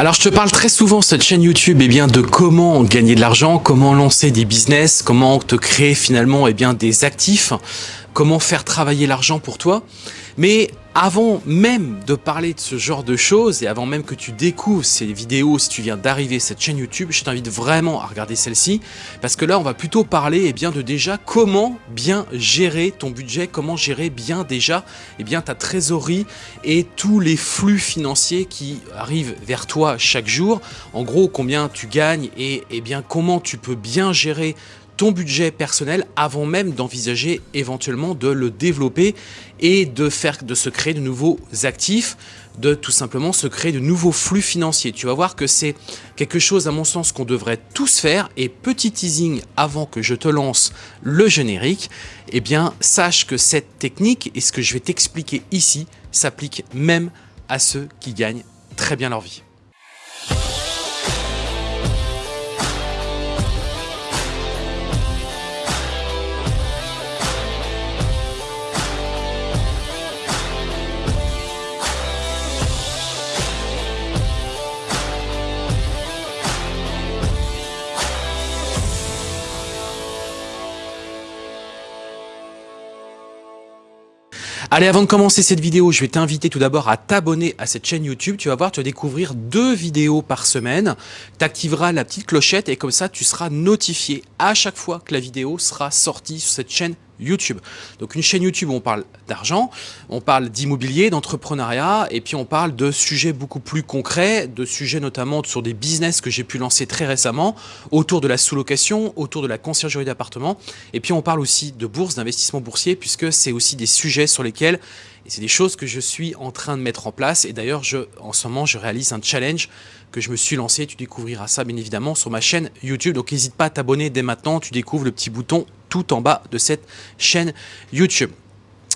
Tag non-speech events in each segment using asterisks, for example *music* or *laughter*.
Alors je te parle très souvent cette chaîne YouTube eh bien, de comment gagner de l'argent, comment lancer des business, comment te créer finalement eh bien, des actifs, comment faire travailler l'argent pour toi. Mais avant même de parler de ce genre de choses et avant même que tu découvres ces vidéos, si tu viens d'arriver cette chaîne YouTube, je t'invite vraiment à regarder celle-ci parce que là on va plutôt parler eh bien, de déjà comment bien gérer ton budget, comment gérer bien déjà eh bien, ta trésorerie et tous les flux financiers qui arrivent vers toi chaque jour. En gros combien tu gagnes et eh bien, comment tu peux bien gérer ton budget personnel avant même d'envisager éventuellement de le développer et de faire de se créer de nouveaux actifs, de tout simplement se créer de nouveaux flux financiers. Tu vas voir que c'est quelque chose à mon sens qu'on devrait tous faire et petit teasing avant que je te lance le générique, eh bien sache que cette technique et ce que je vais t'expliquer ici s'applique même à ceux qui gagnent très bien leur vie. Allez, avant de commencer cette vidéo, je vais t'inviter tout d'abord à t'abonner à cette chaîne YouTube. Tu vas voir, tu vas découvrir deux vidéos par semaine. Tu activeras la petite clochette et comme ça, tu seras notifié à chaque fois que la vidéo sera sortie sur cette chaîne YouTube. Donc une chaîne YouTube où on parle d'argent, on parle d'immobilier, d'entrepreneuriat, et puis on parle de sujets beaucoup plus concrets, de sujets notamment sur des business que j'ai pu lancer très récemment, autour de la sous-location, autour de la conciergerie d'appartement, et puis on parle aussi de bourse, d'investissement boursier, puisque c'est aussi des sujets sur lesquels c'est des choses que je suis en train de mettre en place. Et d'ailleurs, en ce moment, je réalise un challenge que je me suis lancé. Tu découvriras ça, bien évidemment, sur ma chaîne YouTube. Donc, n'hésite pas à t'abonner dès maintenant. Tu découvres le petit bouton tout en bas de cette chaîne YouTube.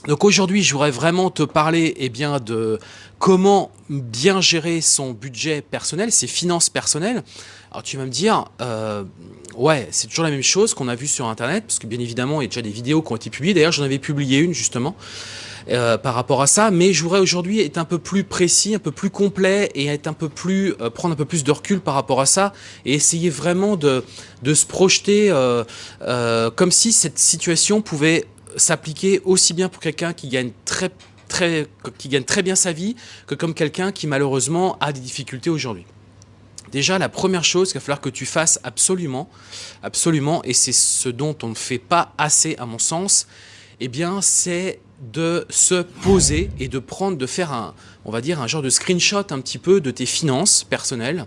Donc aujourd'hui, je voudrais vraiment te parler eh bien, de comment bien gérer son budget personnel, ses finances personnelles. Alors tu vas me dire, euh, ouais, c'est toujours la même chose qu'on a vu sur Internet, parce que bien évidemment, il y a déjà des vidéos qui ont été publiées. D'ailleurs, j'en avais publié une justement. Euh, par rapport à ça, mais je voudrais aujourd'hui être un peu plus précis, un peu plus complet et être un peu plus euh, prendre un peu plus de recul par rapport à ça et essayer vraiment de, de se projeter euh, comme si cette situation pouvait s'appliquer aussi bien pour quelqu'un qui gagne très très qui gagne très bien sa vie que comme quelqu'un qui malheureusement a des difficultés aujourd'hui. Déjà, la première chose qu'il va falloir que tu fasses absolument, absolument, et c'est ce dont on ne fait pas assez à mon sens, eh bien, c'est de se poser et de prendre, de faire un, on va dire, un genre de screenshot un petit peu de tes finances personnelles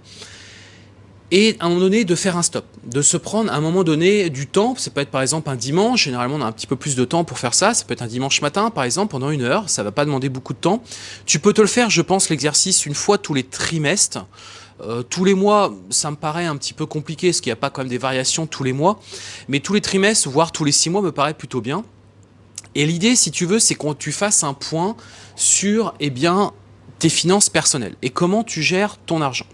et à un moment donné de faire un stop, de se prendre à un moment donné du temps, ça peut être par exemple un dimanche, généralement on a un petit peu plus de temps pour faire ça, ça peut être un dimanche matin par exemple pendant une heure, ça va pas demander beaucoup de temps. Tu peux te le faire je pense l'exercice une fois tous les trimestres, euh, tous les mois, ça me paraît un petit peu compliqué, parce qu'il n'y a pas quand même des variations tous les mois. Mais tous les trimestres, voire tous les six mois, me paraît plutôt bien. Et l'idée, si tu veux, c'est que tu fasses un point sur eh bien, tes finances personnelles et comment tu gères ton argent.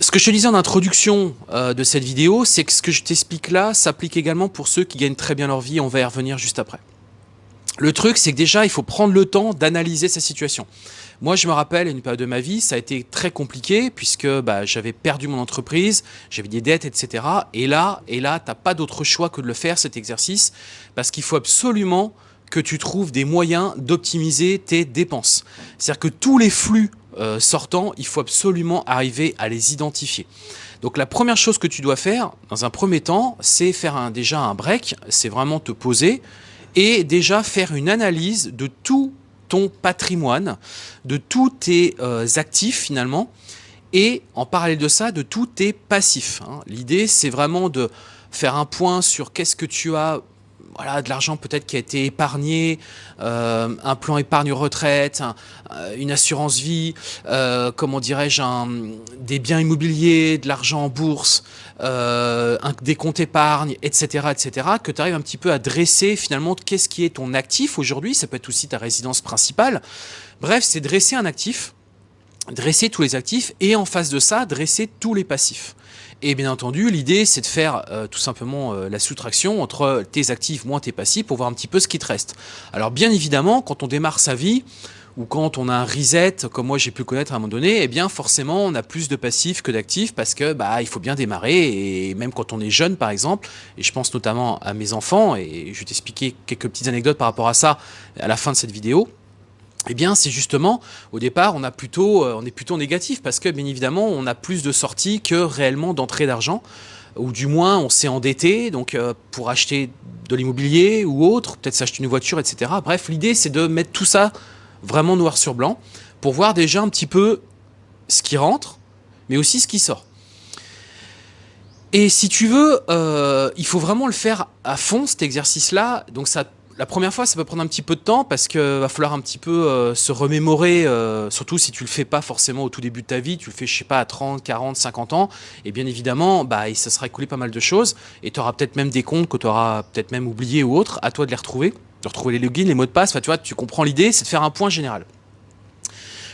Ce que je te disais en introduction euh, de cette vidéo, c'est que ce que je t'explique là s'applique également pour ceux qui gagnent très bien leur vie. On va y revenir juste après. Le truc, c'est que déjà, il faut prendre le temps d'analyser sa situation. Moi, je me rappelle, une période de ma vie, ça a été très compliqué puisque bah, j'avais perdu mon entreprise, j'avais des dettes, etc. Et là, et là, t'as pas d'autre choix que de le faire, cet exercice, parce qu'il faut absolument que tu trouves des moyens d'optimiser tes dépenses. C'est-à-dire que tous les flux euh, sortants, il faut absolument arriver à les identifier. Donc la première chose que tu dois faire, dans un premier temps, c'est faire un, déjà un break, c'est vraiment te poser, et déjà faire une analyse de tout ton patrimoine, de tous tes euh, actifs finalement, et en parallèle de ça, de tous tes passifs. Hein. L'idée, c'est vraiment de faire un point sur qu'est-ce que tu as voilà, de l'argent peut-être qui a été épargné, euh, un plan épargne-retraite, euh, une assurance vie, euh, comment dirais-je, des biens immobiliers, de l'argent en bourse, des comptes épargne, etc., etc., que tu arrives un petit peu à dresser finalement qu'est-ce qui est ton actif aujourd'hui, ça peut être aussi ta résidence principale. Bref, c'est dresser un actif, dresser tous les actifs et en face de ça, dresser tous les passifs. Et bien entendu, l'idée, c'est de faire euh, tout simplement euh, la soustraction entre tes actifs moins tes passifs pour voir un petit peu ce qui te reste. Alors bien évidemment, quand on démarre sa vie, ou quand on a un reset, comme moi j'ai pu connaître à un moment donné, eh bien forcément on a plus de passifs que d'actifs parce que bah il faut bien démarrer et même quand on est jeune par exemple, et je pense notamment à mes enfants et je vais t'expliquer quelques petites anecdotes par rapport à ça à la fin de cette vidéo. Eh bien, c'est justement, au départ, on, a plutôt, euh, on est plutôt négatif parce que, bien évidemment, on a plus de sorties que réellement d'entrée d'argent ou du moins on s'est endetté donc euh, pour acheter de l'immobilier ou autre, peut-être s'acheter une voiture, etc. Bref, l'idée c'est de mettre tout ça vraiment noir sur blanc pour voir déjà un petit peu ce qui rentre, mais aussi ce qui sort. Et si tu veux, euh, il faut vraiment le faire à fond cet exercice-là. Donc ça la première fois, ça peut prendre un petit peu de temps parce qu'il va falloir un petit peu euh, se remémorer, euh, surtout si tu le fais pas forcément au tout début de ta vie, tu le fais, je sais pas, à 30, 40, 50 ans, et bien évidemment, bah, ça sera écoulé pas mal de choses, et tu auras peut-être même des comptes que tu auras peut-être même oubliés ou autres, à toi de les retrouver, de retrouver les logins, les mots de passe, enfin, tu vois, tu comprends l'idée, c'est de faire un point général.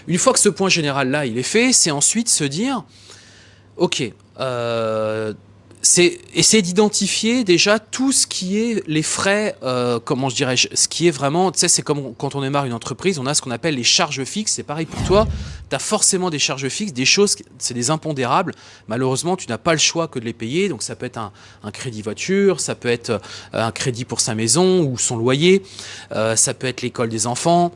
Une fois que ce point général-là, il est fait, c'est ensuite se dire, ok, euh, c'est essayer d'identifier déjà tout ce qui est les frais, euh, comment je dirais, ce qui est vraiment, tu sais, c'est comme quand on démarre une entreprise, on a ce qu'on appelle les charges fixes, c'est pareil pour toi, tu as forcément des charges fixes, des choses, c'est des impondérables, malheureusement tu n'as pas le choix que de les payer, donc ça peut être un, crédit voiture, ça peut être euh, un crédit pour sa maison ou son loyer, euh, ça peut être l'école des enfants,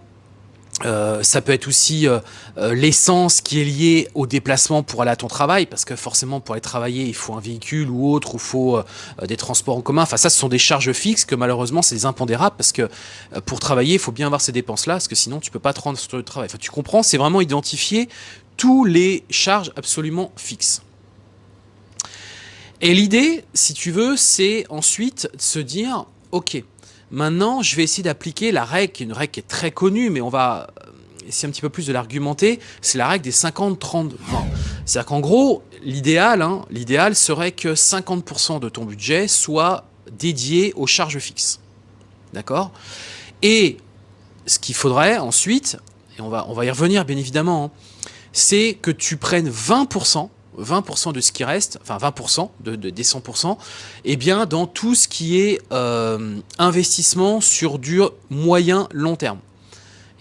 euh, ça peut être aussi euh, euh, l'essence qui est liée au déplacement pour aller à ton travail, parce que forcément pour aller travailler, il faut un véhicule ou autre, ou faut des transports en commun. Enfin ça, ce sont des charges fixes que malheureusement c'est des impondérables, parce que pour travailler, il faut bien avoir ces dépenses-là, parce que sinon tu peux pas te rendre sur le travail. Enfin tu comprends, c'est vraiment identifier tous les charges absolument fixes. Et l'idée, si tu veux, c'est ensuite de se dire, ok, Maintenant, je vais essayer d'appliquer la règle, une règle qui est très connue, mais on va essayer un petit peu plus de l'argumenter, c'est la règle des 50-30-20. C'est-à-dire qu'en gros, l'idéal hein, serait que 50% de ton budget soit dédié aux charges fixes. D'accord? Et ce qu'il faudrait ensuite, et on va, on va y revenir bien évidemment, hein, c'est que tu prennes 20% 20% de ce qui reste, enfin 20% de, des 100%, et eh bien dans tout ce qui est euh, investissement sur du moyen long terme.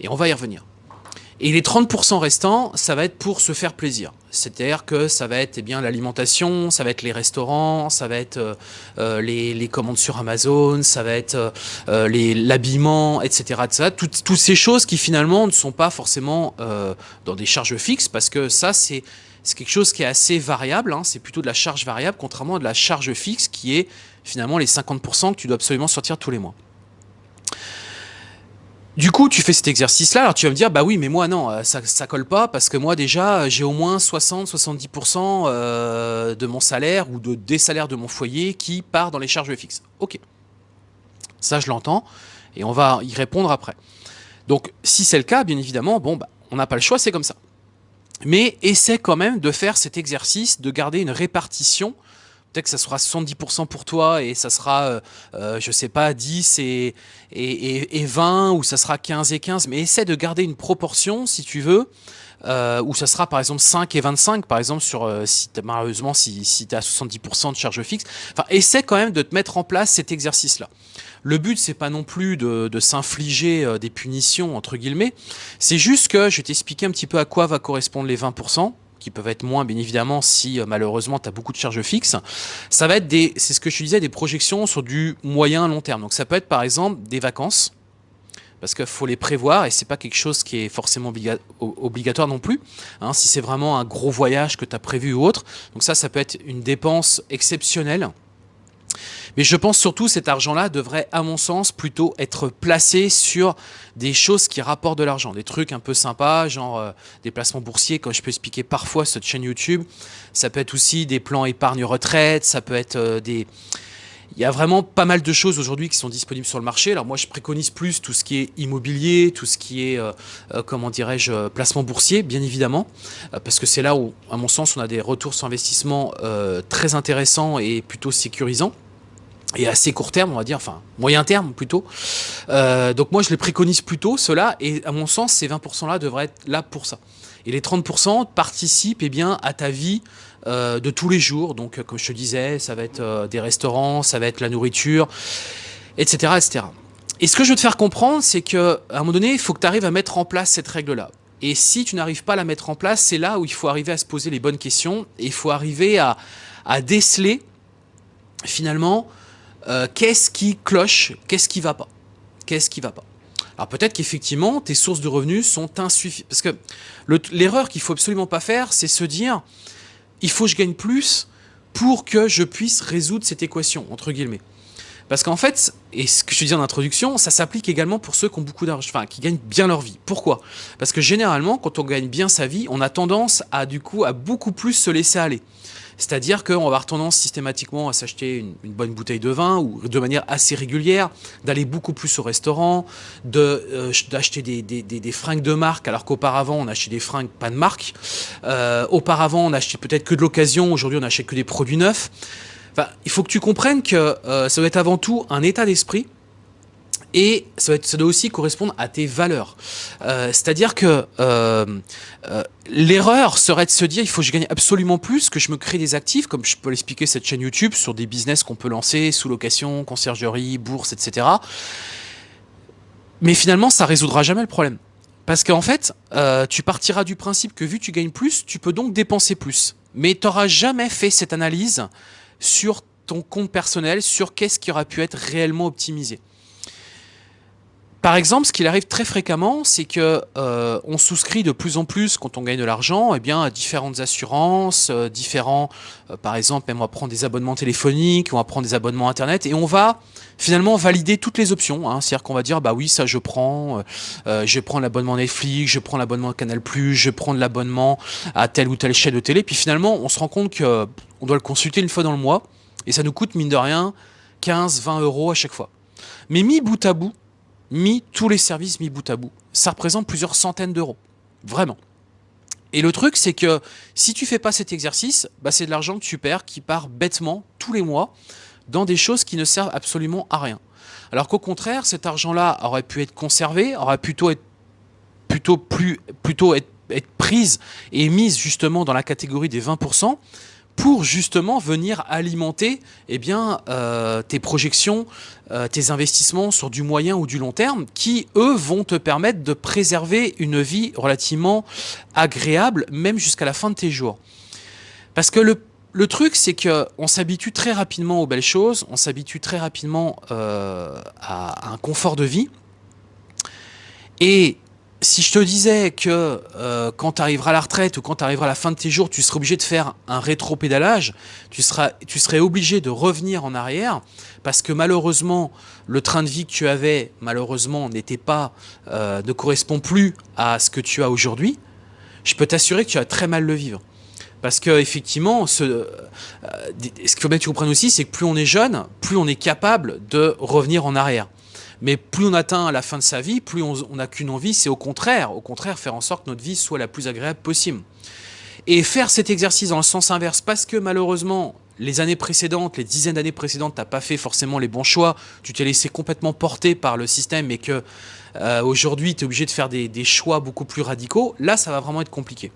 Et on va y revenir. Et les 30% restants, ça va être pour se faire plaisir. C'est-à-dire que ça va être eh bien l'alimentation, ça va être les restaurants, ça va être euh, euh, les, commandes sur Amazon, ça va être l'habillement, etc. etc. toutes ces choses qui finalement ne sont pas forcément dans des charges fixes, parce que ça, c'est c'est quelque chose qui est assez variable, hein. c'est plutôt de la charge variable, contrairement à de la charge fixe qui est finalement les 50% que tu dois absolument sortir tous les mois. Du coup, tu fais cet exercice-là, alors tu vas me dire, bah oui, mais moi non, euh, ça, colle pas, parce que moi déjà, j'ai au moins 60-70% euh, de mon salaire ou de, des salaires de mon foyer qui part dans les charges fixes. Ok, ça je l'entends, et on va y répondre après. Donc, si c'est le cas, bien évidemment, bon, bah, on n'a pas le choix, c'est comme ça mais essaie quand même de faire cet exercice, de garder une répartition. Peut-être que ça sera 70% pour toi et ça sera, euh, euh, je sais pas, 10 et, et, 20 ou ça sera 15 et 15. Mais essaie de garder une proportion, si tu veux, euh, où ça sera par exemple 5 et 25, par exemple, sur, euh, si malheureusement, si, si tu as 70% de charge fixe. Enfin, essaie quand même de te mettre en place cet exercice-là. Le but, c'est pas non plus de, s'infliger euh, des punitions, entre guillemets. C'est juste que je vais t'expliquer un petit peu à quoi va correspondre les 20% qui peuvent être moins bien évidemment si euh, malheureusement tu as beaucoup de charges fixes. Ça va être des, c'est ce que je disais, des projections sur du moyen long terme. Donc ça peut être par exemple des vacances, parce qu'il faut les prévoir et c'est pas quelque chose qui est forcément obligatoire non plus. Hein, si c'est vraiment un gros voyage que tu as prévu ou autre, donc ça, ça peut être une dépense exceptionnelle mais je pense surtout cet argent-là devrait, à mon sens, plutôt être placé sur des choses qui rapportent de l'argent. Des trucs un peu sympas, genre euh, des placements boursiers, comme je peux expliquer parfois sur cette chaîne YouTube. Ça peut être aussi des plans épargne-retraite, ça peut être euh, des... Il y a vraiment pas mal de choses aujourd'hui qui sont disponibles sur le marché. Alors moi, je préconise plus tout ce qui est immobilier, tout ce qui est, euh, comment dirais-je, placement boursier, bien évidemment, parce que c'est là où, à mon sens, on a des retours sur investissement très intéressants et plutôt sécurisants et assez court terme, on va dire, enfin moyen terme plutôt. Euh, donc moi je les préconise plutôt, cela, et à mon sens ces 20% là devraient être là pour ça. Et les 30% participent eh bien, à ta vie euh, de tous les jours, donc comme je te disais, ça va être euh, des restaurants, ça va être la nourriture, etc. etc. Et ce que je veux te faire comprendre, c'est qu'à un moment donné, il faut que tu arrives à mettre en place cette règle-là. Et si tu n'arrives pas à la mettre en place, c'est là où il faut arriver à se poser les bonnes questions et il faut arriver à, déceler finalement euh, qu'est-ce qui cloche, qu'est-ce qui va pas, qu'est-ce qui va pas? Alors peut-être qu'effectivement tes sources de revenus sont insuffisantes parce que l'erreur qu'il faut absolument pas faire, c'est se dire il faut que je gagne plus pour que je puisse résoudre cette équation entre guillemets. Parce qu'en fait, et ce que je disais en introduction, ça s'applique également pour ceux qui ont beaucoup d'argent, enfin qui gagnent bien leur vie. Pourquoi? Parce que généralement, quand on gagne bien sa vie, on a tendance à du coup à beaucoup plus se laisser aller. C'est-à-dire qu'on va avoir tendance systématiquement à s'acheter une, bonne bouteille de vin ou de manière assez régulière, d'aller beaucoup plus au restaurant, euh, d'acheter des, des, fringues de marque alors qu'auparavant on achetait des fringues pas de marque. Euh, auparavant on achetait peut-être que de l'occasion, aujourd'hui on achète que des produits neufs il faut que tu comprennes que euh, ça doit être avant tout un état d'esprit et ça doit, aussi correspondre à tes valeurs. C'est-à-dire que l'erreur serait de se dire il faut que je gagne absolument plus, que je me crée des actifs, comme je peux l'expliquer cette chaîne YouTube, sur des business qu'on peut lancer, sous location, conciergerie, bourse, etc. Mais finalement, ça résoudra jamais le problème. Parce qu'en fait, tu partiras du principe que vu que tu gagnes plus, tu peux donc dépenser plus. Mais tu n'auras jamais fait cette analyse sur ton compte personnel, sur qu'est-ce qui aura pu être réellement optimisé. Par exemple, ce qu'il arrive très fréquemment, c'est que euh, on souscrit de plus en plus, quand on gagne de l'argent, eh bien, à différentes assurances, euh, différents, euh, par exemple, même on va prendre des abonnements téléphoniques, on va prendre des abonnements internet, et on va finalement valider toutes les options. Hein. C'est-à-dire qu'on va dire, bah oui, ça je prends, je prends l'abonnement Netflix, je prends l'abonnement Canal+, je prends l'abonnement à telle ou telle chaîne de télé, puis finalement, on se rend compte que on doit le consulter une fois dans le mois, et ça nous coûte, mine de rien, 15, 20 euros à chaque fois. Mais mis bout à bout, mis tous les services mis bout à bout. Ça représente plusieurs centaines d'euros. Vraiment. Et le truc, c'est que si tu fais pas cet exercice, bah c'est de l'argent que tu perds qui part bêtement tous les mois dans des choses qui ne servent absolument à rien. Alors qu'au contraire, cet argent-là aurait pu être conservé, aurait plutôt être plutôt plus plutôt être, être prise et mise justement dans la catégorie des 20% pour justement venir alimenter eh euh, tes projections, euh, tes investissements sur du moyen ou du long terme qui, eux, vont te permettre de préserver une vie relativement agréable, même jusqu'à la fin de tes jours. Parce que le, truc, c'est qu'on s'habitue très rapidement aux belles choses, on s'habitue très rapidement euh, à, à un confort de vie. Et si je te disais que euh, quand tu arriveras à la retraite ou quand tu arriveras à la fin de tes jours, tu serais obligé de faire un rétro-pédalage, tu, tu serais obligé de revenir en arrière parce que malheureusement, le train de vie que tu avais, malheureusement, n'était pas, euh, ne correspond plus à ce que tu as aujourd'hui, je peux t'assurer que tu vas très mal le vivre. Parce que effectivement, ce, euh, ce qu'il faut bien que tu comprennes aussi, c'est que plus on est jeune, plus on est capable de revenir en arrière. Mais plus on atteint la fin de sa vie, plus on n'a qu'une envie, c'est au contraire, au contraire, faire en sorte que notre vie soit la plus agréable possible. Et faire cet exercice dans le sens inverse, parce que malheureusement, les années précédentes, les dizaines d'années précédentes, tu n'as pas fait forcément les bons choix, tu t'es laissé complètement porter par le système et que euh, aujourd'hui tu es obligé de faire des choix beaucoup plus radicaux, là ça va vraiment être compliqué.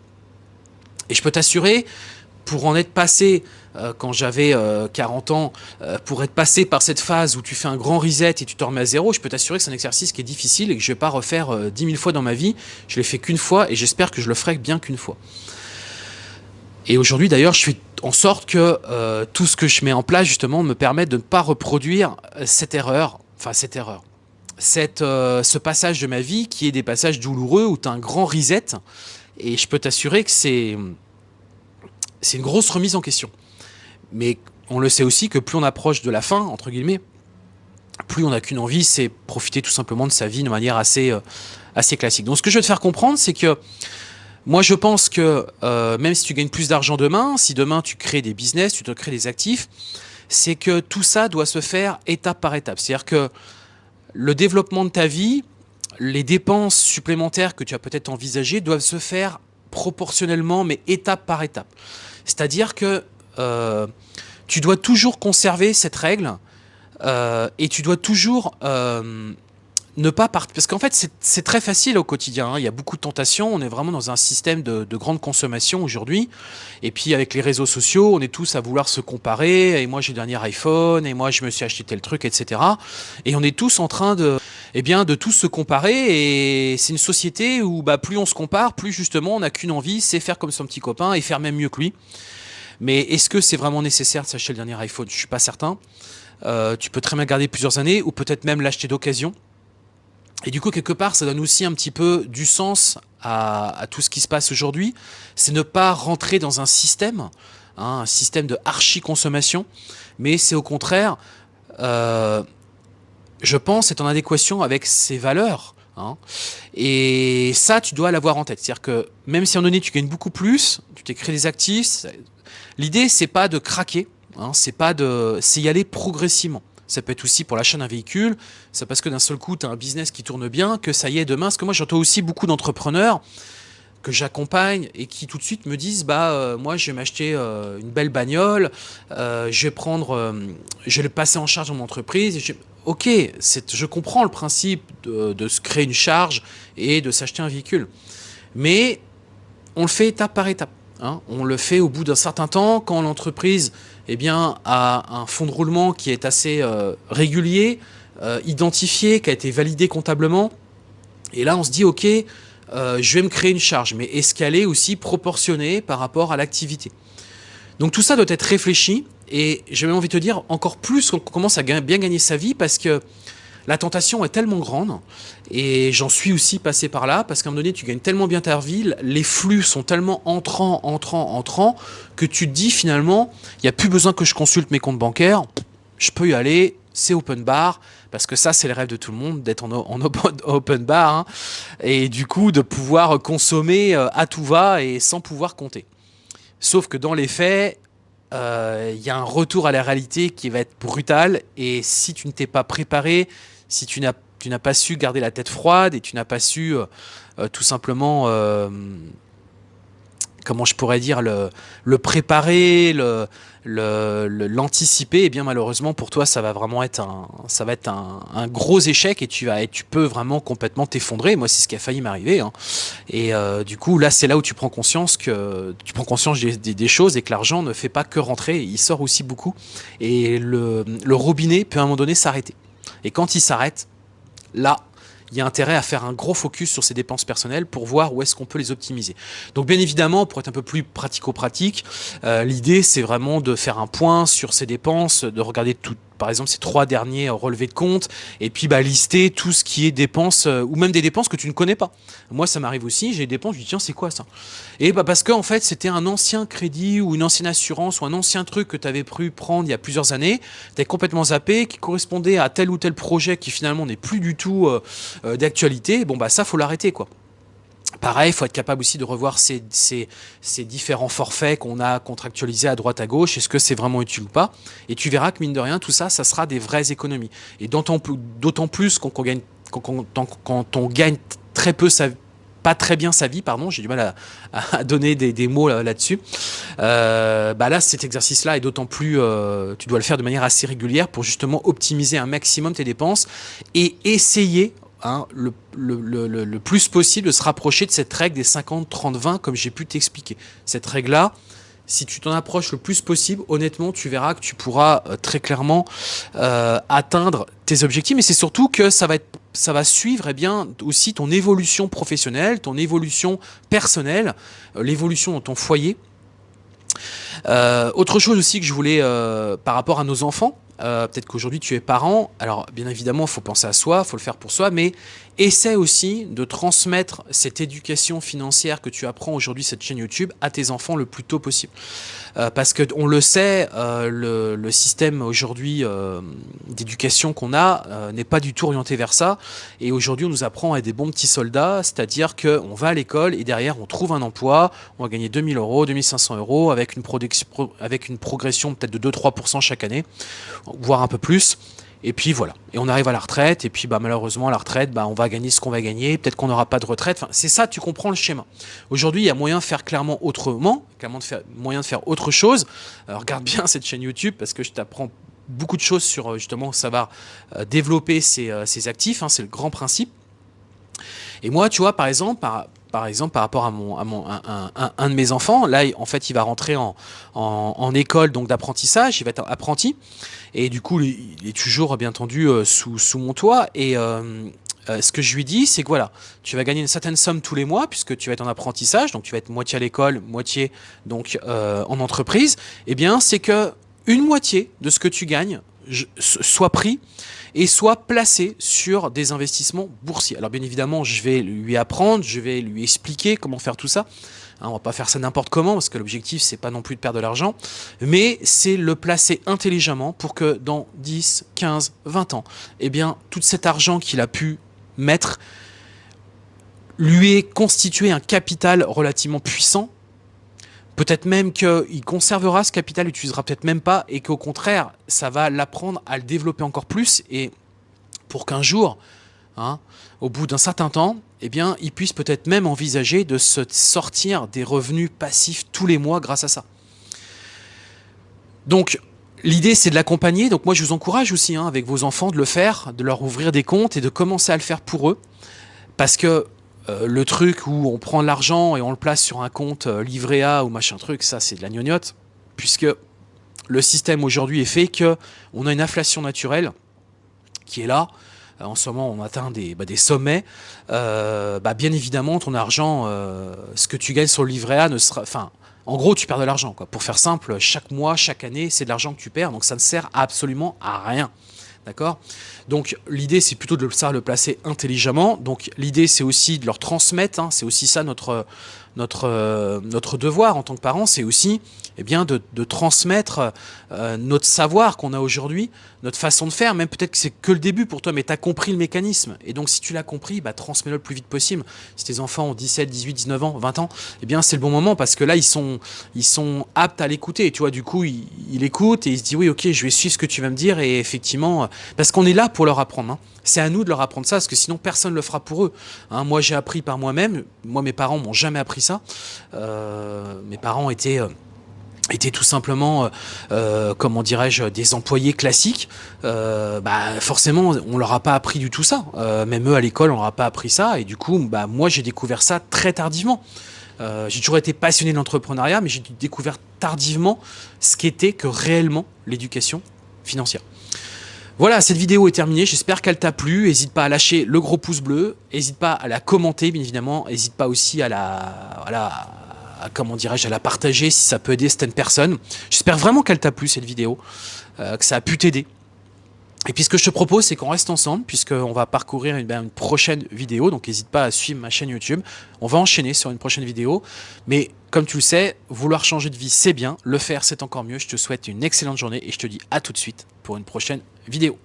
Et je peux t'assurer pour en être passé, euh, quand j'avais 40 euh, ans, euh, pour être passé par cette phase où tu fais un grand reset et tu te remets à zéro, je peux t'assurer que c'est un exercice qui est difficile et que je ne vais pas refaire 10 000 fois dans ma vie. Je l'ai fait qu'une fois et j'espère que je le ferai bien qu'une fois. Et aujourd'hui d'ailleurs, je fais en sorte que tout ce que je mets en place justement me permette de ne pas reproduire cette erreur, enfin cette erreur, cette, ce passage de ma vie qui est des passages douloureux où tu as un grand reset. Et je peux t'assurer que c'est une grosse remise en question. Mais on le sait aussi que plus on approche de la fin, entre guillemets, plus on n'a qu'une envie, c'est profiter tout simplement de sa vie de manière assez, euh, assez classique. Donc ce que je veux te faire comprendre, c'est que moi je pense que euh, même si tu gagnes plus d'argent demain, si demain tu crées des business, tu te crées des actifs, c'est que tout ça doit se faire étape par étape. C'est-à-dire que le développement de ta vie, les dépenses supplémentaires que tu as peut-être envisagées doivent se faire proportionnellement, mais étape par étape. C'est-à-dire que euh, tu dois toujours conserver cette règle euh, et tu dois toujours euh, ne pas partir. Parce qu'en fait, c'est très facile au quotidien. Hein. Il y a beaucoup de tentations. On est vraiment dans un système de, de grande consommation aujourd'hui. Et puis, avec les réseaux sociaux, on est tous à vouloir se comparer. Et moi, j'ai le dernier iPhone. Et moi, je me suis acheté tel truc, etc. Et on est tous en train de eh bien, de tous se comparer. Et c'est une société où bah, plus on se compare, plus justement on n'a qu'une envie, c'est faire comme son petit copain et faire même mieux que lui. Mais est-ce que c'est vraiment nécessaire de s'acheter le dernier iPhone? Je suis pas certain. Euh, tu peux très bien garder plusieurs années ou peut-être même l'acheter d'occasion. Et du coup, quelque part, ça donne aussi un petit peu du sens à, tout ce qui se passe aujourd'hui. C'est ne pas rentrer dans un système, hein, un système de archi-consommation, mais c'est au contraire, euh, je pense, être en adéquation avec ses valeurs. Hein. Et ça, tu dois l'avoir en tête. C'est-à-dire que même si en donné, tu gagnes beaucoup plus, tu t'es créé des actifs, l'idée, c'est pas de craquer, hein, c'est pas de, c'est y aller progressivement. Ça peut être aussi pour l'achat d'un véhicule. C'est parce que d'un seul coup, tu as un business qui tourne bien que ça y est demain. Parce que moi, j'entends aussi beaucoup d'entrepreneurs que j'accompagne et qui tout de suite me disent bah euh, moi je vais m'acheter euh, une belle bagnole, euh, je vais prendre, le passer en charge dans mon entreprise. Ok, je comprends le principe de, de, se créer une charge et de s'acheter un véhicule, mais on le fait étape par étape. Hein. On le fait au bout d'un certain temps quand l'entreprise eh a un fonds de roulement qui est assez euh, régulier, euh, identifié, qui a été validé comptablement. Et là, on se dit, OK, euh, je vais me créer une charge, mais est-ce qu'elle est aussi proportionnée par rapport à l'activité? Donc tout ça doit être réfléchi, et j'ai même envie de te dire, encore plus qu'on commence à bien gagner sa vie, parce que la tentation est tellement grande, et j'en suis aussi passé par là, parce qu'à un moment donné, tu gagnes tellement bien ta les flux sont tellement entrants, entrants, entrants, que tu te dis finalement, il n'y a plus besoin que je consulte mes comptes bancaires, je peux y aller, c'est open bar, parce que ça, c'est le rêve de tout le monde, d'être en, *laughs* open bar, hein, et du coup, de pouvoir consommer euh, à tout va et sans pouvoir compter. Sauf que dans les faits, euh, il y a un retour à la réalité qui va être brutal, et si tu ne t'es pas préparé, si tu n'as tu n'as pas su garder la tête froide et tu n'as pas su euh, euh, tout simplement, euh, comment je pourrais dire, le, préparer, le, l'anticiper, et eh bien malheureusement pour toi ça va vraiment être un, ça va être un, gros échec et tu vas, et tu peux vraiment complètement t'effondrer. Moi c'est ce qui a failli m'arriver. Hein. Et du coup là c'est là où tu prends conscience que tu prends conscience des, des, choses et que l'argent ne fait pas que rentrer, il sort aussi beaucoup. Et le, le robinet peut à un moment donné s'arrêter. Et quand il s'arrête, là, il y a intérêt à faire un gros focus sur ses dépenses personnelles pour voir où est-ce qu'on peut les optimiser. Donc bien évidemment, pour être un peu plus pratico-pratique, euh, l'idée c'est vraiment de faire un point sur ses dépenses, de regarder tout, par exemple ces trois derniers relevés de compte, et puis bah, lister tout ce qui est dépenses, euh, ou même des dépenses que tu ne connais pas. Moi ça m'arrive aussi, j'ai des dépenses, je dis tiens c'est quoi ça? Et bah parce que en fait c'était un ancien crédit, ou une ancienne assurance, ou un ancien truc que tu avais pu prendre il y a plusieurs années, tu complètement zappé, qui correspondait à tel ou tel projet qui finalement n'est plus du tout euh, euh, d'actualité, bon bah ça faut l'arrêter quoi. Pareil, il faut être capable aussi de revoir ces, différents forfaits qu'on a contractualisés à droite à gauche. Est-ce que c'est vraiment utile ou pas? Et tu verras que mine de rien, tout ça, ça sera des vraies économies. Et d'autant plus quand on gagne, quand, on gagne très peu pas très bien sa vie, pardon, j'ai du mal à, donner des, mots là-dessus. Euh, bah là, cet exercice-là est d'autant plus, euh, tu dois le faire de manière assez régulière pour justement optimiser un maximum tes dépenses et essayer Hein, le, plus possible de se rapprocher de cette règle des 50-30-20 comme j'ai pu t'expliquer. Cette règle-là, si tu t'en approches le plus possible, honnêtement, tu verras que tu pourras euh, très clairement euh, atteindre tes objectifs. Mais c'est surtout que ça va, ça suivre eh bien, aussi ton évolution professionnelle, ton évolution personnelle, euh, l'évolution dans ton foyer. autre chose aussi que je voulais, par rapport à nos enfants, euh, peut-être qu'aujourd'hui tu es parent, alors bien évidemment il faut penser à soi, il faut le faire pour soi, mais essaie aussi de transmettre cette éducation financière que tu apprends aujourd'hui cette chaîne YouTube à tes enfants le plus tôt possible. Euh, parce que on le sait, euh, le, système aujourd'hui d'éducation qu'on a n'est pas du tout orienté vers ça, et aujourd'hui on nous apprend à être des bons petits soldats, c'est-à-dire qu'on va à l'école et derrière on trouve un emploi, on va gagner 2000 euros, 2500 euros avec une, avec une progression peut-être de 2-3% chaque année voire un peu plus. Et puis voilà, et on arrive à la retraite, et puis bah, malheureusement, la retraite, bah, on va gagner ce qu'on va gagner, peut-être qu'on n'aura pas de retraite. C'est ça, tu comprends le schéma. Aujourd'hui, il y a moyen de faire clairement autrement, clairement de faire, moyen de faire autre chose. Regarde bien *laughs* cette chaîne YouTube, parce que je t'apprends beaucoup de choses sur justement savoir euh, développer ses, euh, actifs, hein, c'est le grand principe. Et moi, tu vois, par exemple, par, par exemple, rapport à, mon, à, mon, un, de mes enfants, là, en fait, il va rentrer en, en, école donc d'apprentissage, il va être apprenti, et du coup, il est toujours, bien entendu, euh, sous, mon toit, et, euh, euh, ce que je lui dis, c'est que voilà, tu vas gagner une certaine somme tous les mois, puisque tu vas être en apprentissage, donc tu vas être moitié à l'école, moitié donc en entreprise, eh bien c'est que une moitié de ce que tu gagnes soit pris et soit placé sur des investissements boursiers. Alors bien évidemment, je vais lui apprendre, je vais lui expliquer comment faire tout ça. Hein, on va pas faire ça n'importe comment parce que l'objectif c'est pas non plus de perdre de l'argent, mais c'est le placer intelligemment pour que dans 10, 15, 20 ans, eh bien tout cet argent qu'il a pu mettre lui ait constitué un capital relativement puissant. Peut-être même qu'il conservera ce capital, l'utilisera peut-être même pas, et qu'au contraire, ça va l'apprendre à le développer encore plus, et pour qu'un jour, hein, au bout d'un certain temps, eh bien, il puisse peut-être même envisager de se sortir des revenus passifs tous les mois grâce à ça. Donc, l'idée, c'est de l'accompagner. Donc, moi, je vous encourage aussi, hein, avec vos enfants, de le faire, de leur ouvrir des comptes et de commencer à le faire pour eux. Parce que euh, le truc où on prend l'argent et on le place sur un compte euh, livret A ou machin truc, ça, c'est de la gnognotte. Puisque le système aujourd'hui est fait que on a une inflation naturelle qui est là, en ce moment on atteint des, bah, sommets, euh, bah, bien évidemment ton argent, euh, ce que tu gagnes sur le livret A ne sera... Enfin, en gros tu perds de l'argent. Pour faire simple, chaque mois, chaque année, c'est de l'argent que tu perds, donc ça ne sert absolument à rien. D'accord? Donc l'idée c'est plutôt de ça le placer intelligemment. Donc l'idée c'est aussi de leur transmettre, hein. c'est aussi ça notre, notre, notre devoir en tant que parents, c'est aussi eh bien, de, transmettre euh, notre savoir qu'on a aujourd'hui, notre façon de faire, même peut-être que c'est que le début pour toi, mais tu as compris le mécanisme. Et donc si tu l'as compris, bah, transmets-le le plus vite possible. Si tes enfants ont 17, 18, 19 ans, 20 ans, eh bien c'est le bon moment parce que là, ils sont, ils sont aptes à l'écouter. Tu vois, du coup, il, il écoute et il se dit, oui, ok, je vais suivre ce que tu vas me dire. Et effectivement, euh, parce qu'on est là pour leur apprendre. Hein. C'est à nous de leur apprendre ça, parce que sinon personne ne le fera pour eux. Hein. moi, j'ai appris par moi-même. Moi, mes parents m'ont jamais appris Euh, mes parents étaient étaient tout simplement, euh, euh, dirais-je, des employés classiques, euh, bah forcément, on leur a pas appris du tout ça. même eux à l'école, on leur a pas appris ça. Et du coup, bah moi, j'ai découvert ça très tardivement. j'ai toujours été passionné de l'entrepreneuriat, mais j'ai découvert tardivement ce qu'était que réellement l'éducation financière. Voilà, cette vidéo est terminée, j'espère qu'elle t'a plu, n'hésite pas à lâcher le gros pouce bleu, n'hésite pas à la commenter bien évidemment, n'hésite pas aussi à la, à la, comment dirais-je, à la partager si ça peut aider certaines personnes. J'espère vraiment qu'elle t'a plu cette vidéo, euh, que ça a pu t'aider. Et puis ce que je te propose, c'est qu'on reste ensemble, puisqu'on va parcourir une, ben, une, prochaine vidéo, donc n'hésite pas à suivre ma chaîne YouTube. On va enchaîner sur une prochaine vidéo, mais comme tu le sais, vouloir changer de vie, c'est bien, le faire, c'est encore mieux. Je te souhaite une excellente journée et je te dis à tout de suite pour une prochaine vidéo.